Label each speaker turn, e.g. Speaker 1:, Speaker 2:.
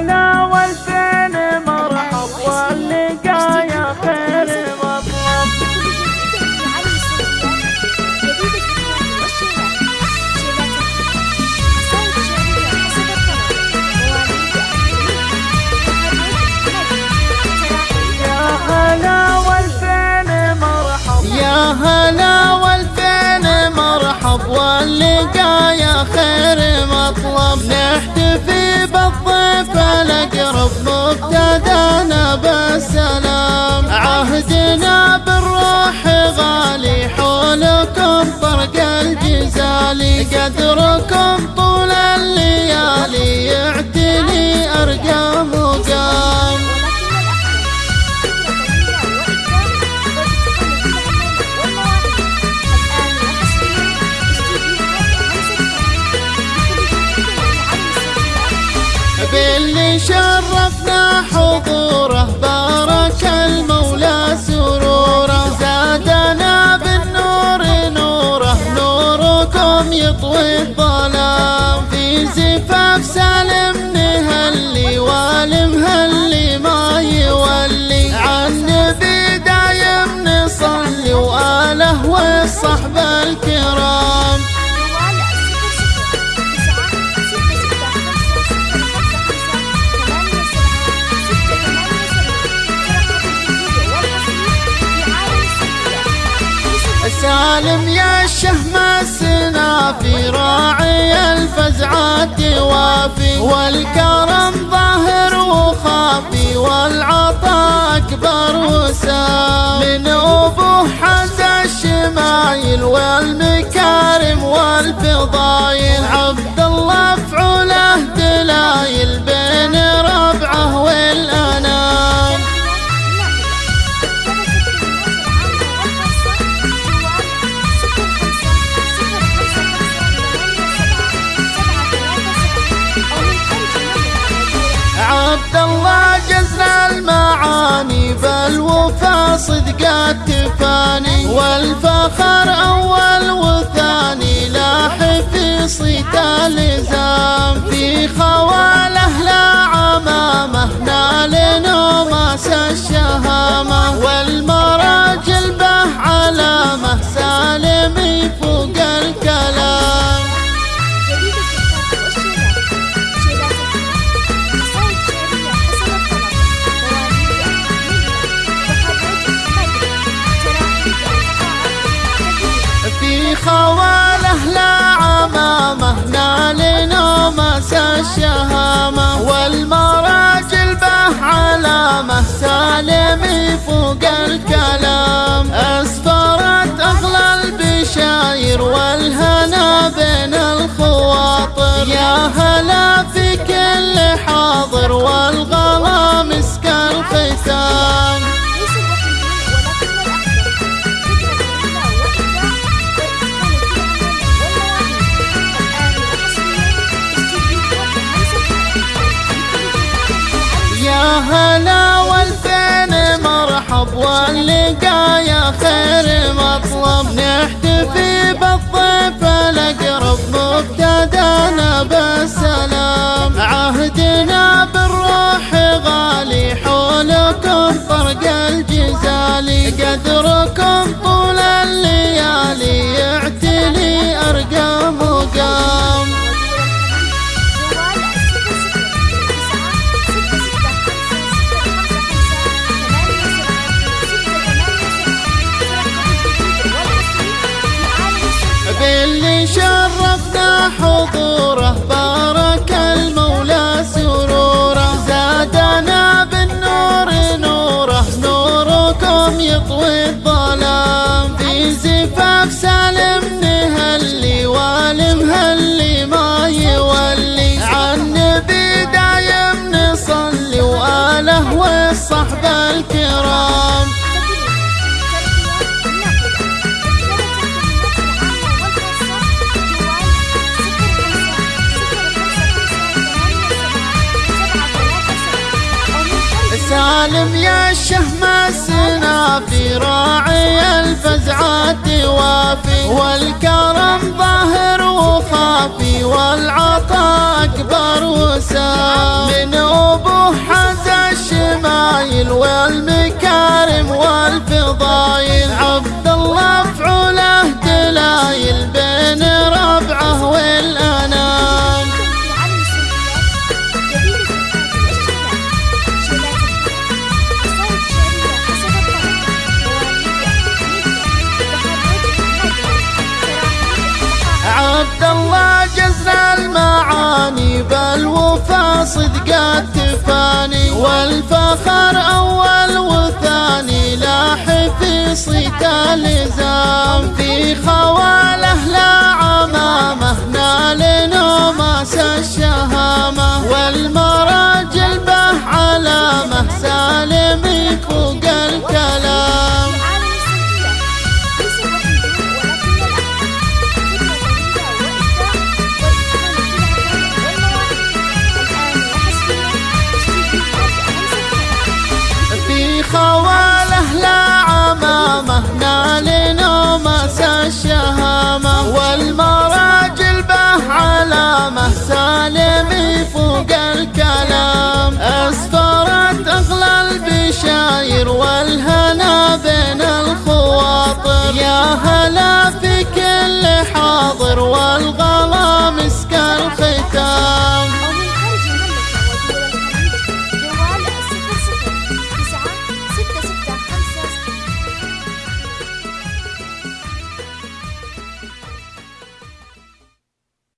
Speaker 1: هلا والفين مرحب واللقا يا خير مطلب. يا هلا والفين مرحب
Speaker 2: يا هلا والفين مرحب واللقا يا خير مطلب. عهدنا بالروح غالي حولكم طرق الجزالي. قدركم طول الليالي يعتلي أرقى مقام باللي شرفنا حضوره يطوي الظلام في زفاف سالم سالم يا الشهم السنافي راعي الفزعات وافي والكرم ظاهر وخافي والعطاء أكبر وسام. من ابوه حز الشمايل والمكارم والفضايل عبد الله فعوله دلايل بين ربعه بالوفا صدق التفاني والفخر أول وثاني لاح في صيت الزام في خواله لا عمامة نال نوماس الشهامة. والمراجل في خواله لا عمامه نال نومس الشهامة والمراجل به علامة سالم فوق الكلام. باللي شرفنا حضوره. سالم يا الشهم السنافي راعي الفزعات وافي والكرم ظاهر وخافي والعطاء أكبر وسام. من أبوه حز الشمايل والمكارم والفضايل. عبد الله فعوله دلايل بين بالوفا صدق التفاني والفخر أول وثاني لاح في صيت اللزام في خواله خواتي